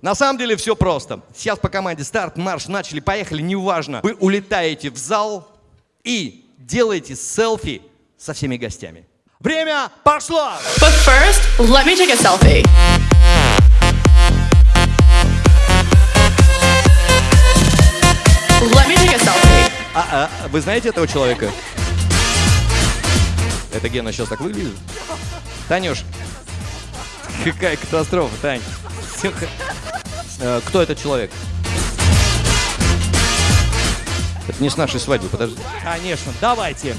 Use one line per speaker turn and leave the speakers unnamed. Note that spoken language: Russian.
На самом деле все просто. Сейчас по команде старт, марш, начали, поехали, неважно. Вы улетаете в зал и делаете селфи со всеми гостями. Время пошло!
But first, let me take a selfie. Let me take a selfie.
А, а, вы знаете этого человека? Это Гена сейчас так выглядит? Танюш, какая катастрофа, Тань. Всё х- Э, Кто этот человек? Это не с нашей свадьбы, подожди.
Конечно, давайте.